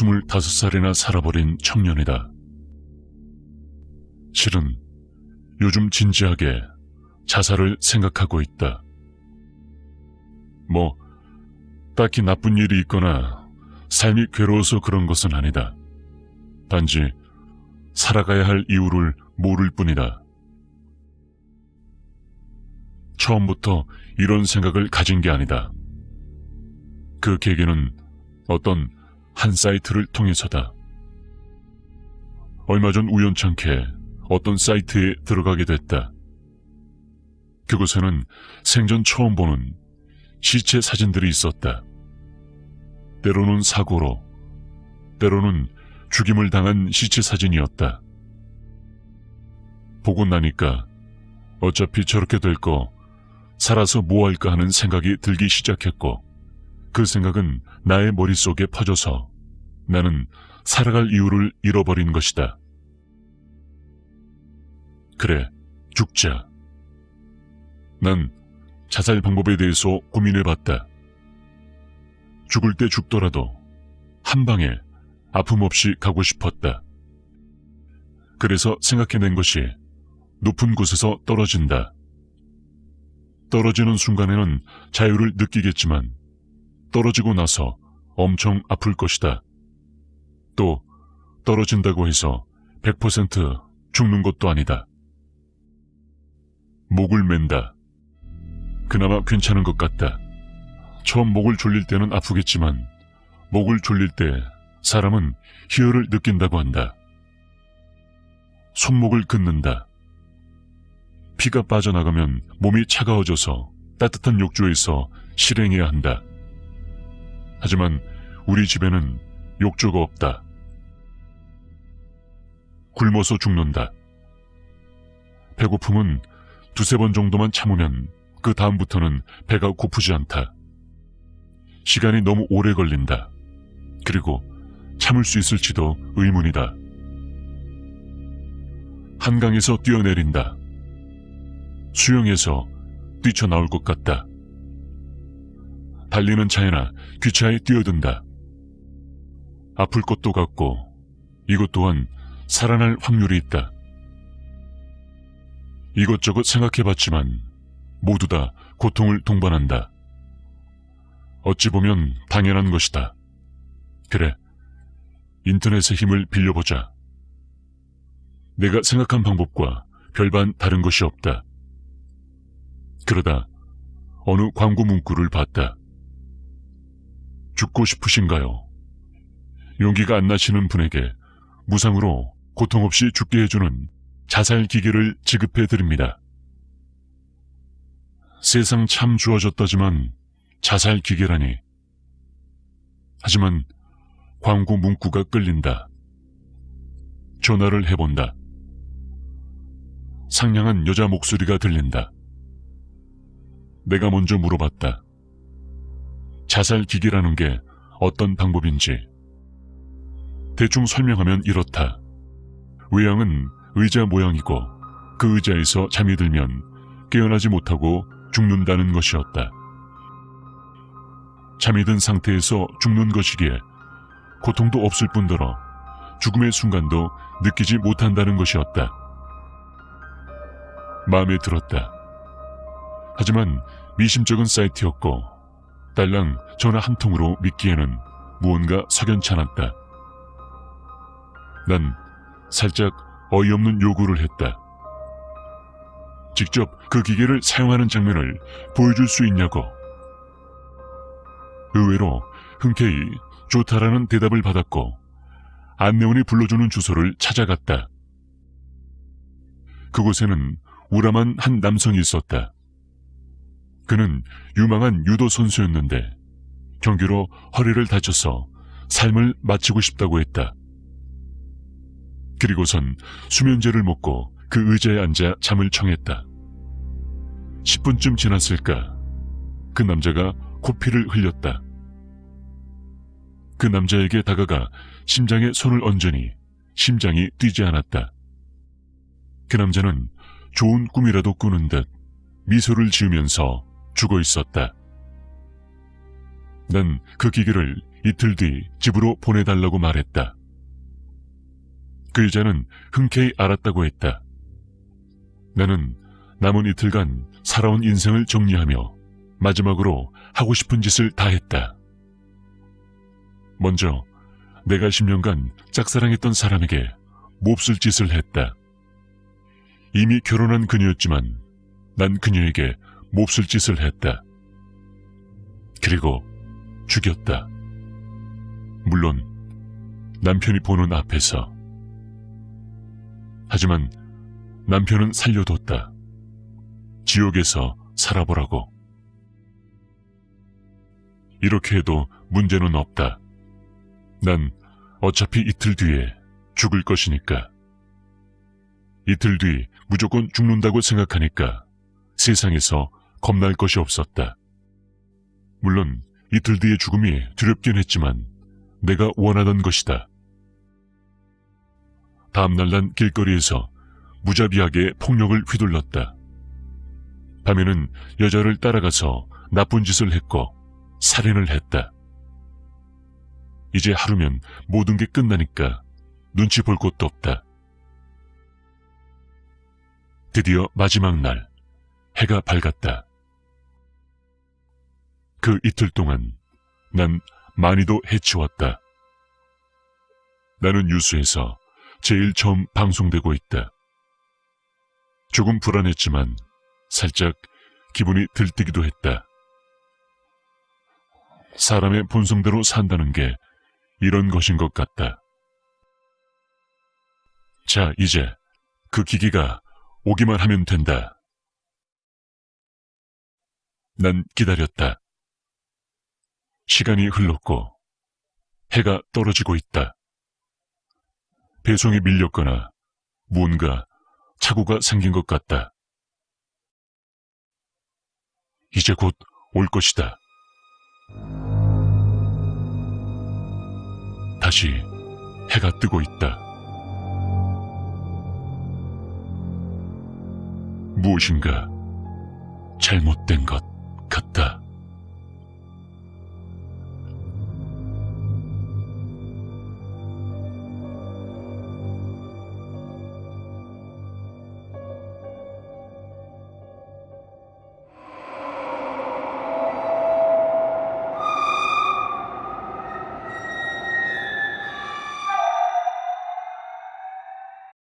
나는 25살이나 살아버린 청년이다. 실은 요즘 진지하게 자살을 생각하고 있다. 뭐, 딱히 나쁜 일이 있거나 삶이 괴로워서 그런 것은 아니다. 단지 살아가야 할 이유를 모를 뿐이다. 처음부터 이런 생각을 가진 게 아니다. 그 계기는 어떤 한 사이트를 통해서다. 얼마 전 우연찮게 어떤 사이트에 들어가게 됐다. 그곳에는 생전 처음 보는 시체 사진들이 있었다. 때로는 사고로, 때로는 죽임을 당한 시체 사진이었다. 보고 나니까 어차피 저렇게 될 거 살아서 뭐 할까 하는 생각이 들기 시작했고 그 생각은 나의 머릿속에 퍼져서 나는 살아갈 이유를 잃어버린 것이다. 그래, 죽자. 난 자살 방법에 대해서 고민해봤다. 죽을 때 죽더라도 한 방에 아픔 없이 가고 싶었다. 그래서 생각해낸 것이 높은 곳에서 떨어진다. 떨어지는 순간에는 자유를 느끼겠지만 떨어지고 나서 엄청 아플 것이다. 또 떨어진다고 해서 100% 죽는 것도 아니다. 목을 맨다. 그나마 괜찮은 것 같다. 처음 목을 졸릴 때는 아프겠지만 목을 졸릴 때 사람은 희열을 느낀다고 한다. 손목을 긋는다. 피가 빠져나가면 몸이 차가워져서 따뜻한 욕조에서 실행해야 한다. 하지만 우리 집에는 욕조가 없다. 굶어서 죽는다. 배고픔은 두세 번 정도만 참으면 그 다음부터는 배가 고프지 않다. 시간이 너무 오래 걸린다. 그리고 참을 수 있을지도 의문이다. 한강에서 뛰어내린다. 수영에서 뛰쳐나올 것 같다. 달리는 차에나 기차에 뛰어든다. 아플 것도 같고 이것 또한 살아날 확률이 있다. 이것저것 생각해봤지만 모두 다 고통을 동반한다. 어찌 보면 당연한 것이다. 그래, 인터넷의 힘을 빌려보자. 내가 생각한 방법과 별반 다른 것이 없다. 그러다 어느 광고 문구를 봤다. 죽고 싶으신가요? 용기가 안 나시는 분에게 무상으로 고통 없이 죽게 해주는 자살 기계를 지급해 드립니다. 세상 참 좋아졌다지만 자살 기계라니. 하지만 광고 문구가 끌린다. 전화를 해본다. 상냥한 여자 목소리가 들린다. 내가 먼저 물어봤다. 자살 기계라는 게 어떤 방법인지. 대충 설명하면 이렇다. 외양은 의자 모양이고 그 의자에서 잠이 들면 깨어나지 못하고 죽는다는 것이었다. 잠이 든 상태에서 죽는 것이기에 고통도 없을 뿐더러 죽음의 순간도 느끼지 못한다는 것이었다. 마음에 들었다. 하지만 미심쩍은 사이트였고 딸랑 전화 한 통으로 믿기에는 무언가 석연찮았다. 난 살짝 어이없는 요구를 했다. 직접 그 기계를 사용하는 장면을 보여줄 수 있냐고. 의외로 흔쾌히 좋다라는 대답을 받았고 안내원이 불러주는 주소를 찾아갔다. 그곳에는 우람한 한 남성이 있었다. 그는 유망한 유도 선수였는데 경기로 허리를 다쳐서 삶을 마치고 싶다고 했다. 그리고선 수면제를 먹고 그 의자에 앉아 잠을 청했다. 10분쯤 지났을까 그 남자가 코피를 흘렸다. 그 남자에게 다가가 심장에 손을 얹으니 심장이 뛰지 않았다. 그 남자는 좋은 꿈이라도 꾸는 듯 미소를 지으면서 죽어 있었다. 난 그 기계를 이틀 뒤 집으로 보내달라고 말했다. 그 여자는 흔쾌히 알았다고 했다. 나는 남은 이틀간 살아온 인생을 정리하며 마지막으로 하고 싶은 짓을 다 했다. 먼저 내가 10년간 짝사랑했던 사람에게 몹쓸 짓을 했다. 이미 결혼한 그녀였지만 난 그녀에게 몹쓸 짓을 했다. 그리고 죽였다. 물론 남편이 보는 앞에서. 하지만 남편은 살려뒀다. 지옥에서 살아보라고. 이렇게 해도 문제는 없다. 난 어차피 이틀 뒤에 죽을 것이니까. 이틀 뒤 무조건 죽는다고 생각하니까 세상에서 겁날 것이 없었다. 물론 이틀 뒤의 죽음이 두렵긴 했지만 내가 원하던 것이다. 다음날 난 길거리에서 무자비하게 폭력을 휘둘렀다. 밤에는 여자를 따라가서 나쁜 짓을 했고 살인을 했다. 이제 하루면 모든 게 끝나니까 눈치 볼 곳도 없다. 드디어 마지막 날 해가 밝았다. 그 이틀 동안 난 많이도 해치웠다. 나는 뉴스에서 제일 처음 방송되고 있다. 조금 불안했지만 살짝 기분이 들뜨기도 했다. 사람의 본성대로 산다는 게 이런 것인 것 같다. 자, 이제 그 기기가 오기만 하면 된다. 난 기다렸다. 시간이 흘렀고 해가 떨어지고 있다. 배송이 밀렸거나 무언가 착오가 생긴 것 같다. 이제 곧 올 것이다. 다시 해가 뜨고 있다. 무엇인가 잘못된 것 같다.